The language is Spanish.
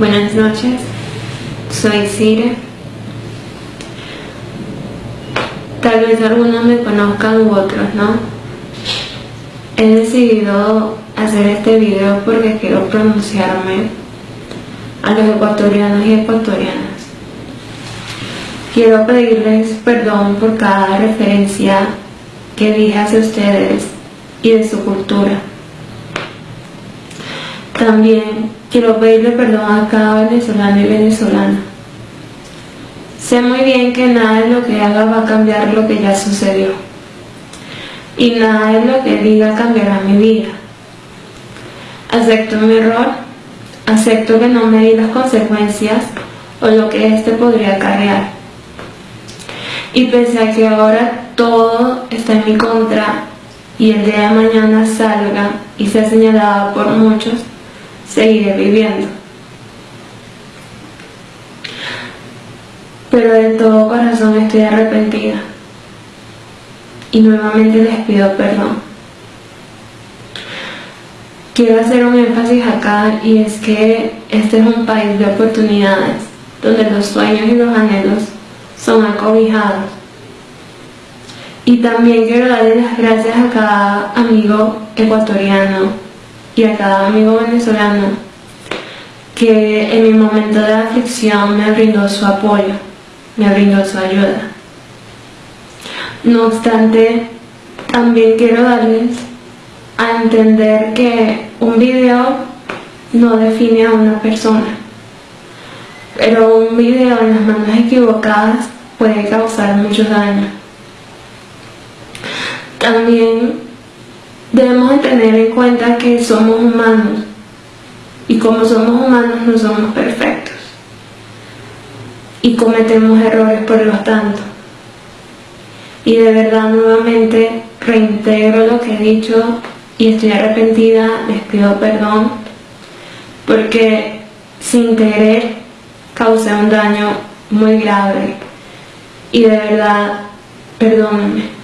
Buenas noches, soy Cire. Tal vez algunos me conozcan u otros no. He decidido hacer este video porque quiero pronunciarme a los ecuatorianos y ecuatorianas. Quiero pedirles perdón por cada referencia que dije hacia ustedes y de su cultura. También quiero pedirle perdón a cada venezolano y venezolana. Sé muy bien que nada de lo que haga va a cambiar lo que ya sucedió. Y nada de lo que diga cambiará mi vida. Acepto mi error, acepto que no me di las consecuencias o lo que éste podría acarrear. Y pese a que ahora todo está en mi contra y el día de mañana salga y sea señalada por muchos, seguiré viviendo. Pero de todo corazón estoy arrepentida y nuevamente les pido perdón. Quiero hacer un énfasis acá y es que este es un país de oportunidades donde los sueños y los anhelos son acobijados. Y también quiero darle las gracias a cada amigo ecuatoriano y a cada amigo venezolano que en mi momento de aflicción me brindó su apoyo, me brindó su ayuda. No obstante, también quiero darles a entender que un video no define a una persona, pero un video en las manos equivocadas puede causar mucho daño. También debemos tener en cuenta que somos humanos y como somos humanos no somos perfectos y cometemos errores por lo tanto. Y de verdad nuevamente reintegro lo que he dicho y estoy arrepentida, les pido perdón porque sin querer causé un daño muy grave y de verdad perdónenme.